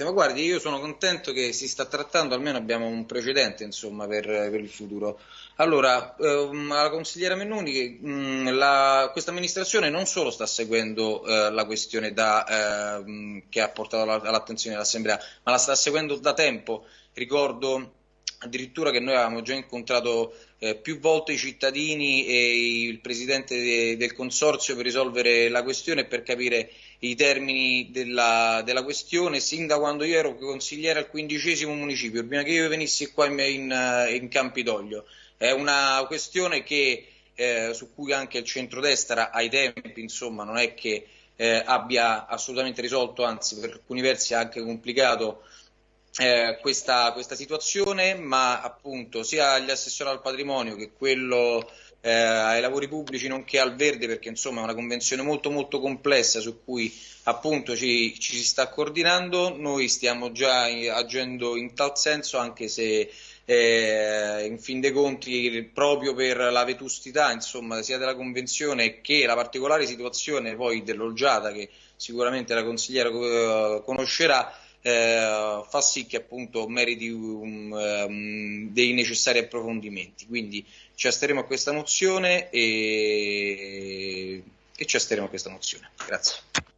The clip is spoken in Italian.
Presidente. Ma guardi, io sono contento che si sta trattando, almeno abbiamo un precedente insomma, per, per, il futuro. Allora, ehm, alla consigliera Mennuni, mm, questa amministrazione non solo sta seguendo eh, la questione da, eh, che ha portato all'attenzione dell'Assemblea, ma la sta seguendo da tempo. Ricordo addirittura che noi avevamo già incontrato eh, più volte i cittadini e il presidente de del consorzio per risolvere la questione e per capire i termini della, della, questione sin da quando io ero consigliere al quindicesimo municipio, prima che io venissi qua in, in, in Campidoglio. È una questione che, eh, su cui anche il centrodestra ai tempi insomma, non è che eh, abbia assolutamente risolto, anzi per alcuni versi ha anche complicato eh, questa, questa, situazione, ma appunto sia agli assessori al patrimonio che quello eh, ai lavori pubblici nonché al verde, perché insomma è una convenzione molto molto complessa su cui appunto ci, ci si sta coordinando, noi stiamo già agendo in tal senso anche se eh, in fin dei conti proprio per la vetustità insomma, sia della convenzione che la particolare situazione poi dell'Olgiata che sicuramente la consigliera eh, conoscerà eh, fa sì che appunto meriti un, um, dei necessari approfondimenti. Quindi ci asteremo a questa mozione e, e ci asteremo a questa mozione. Grazie.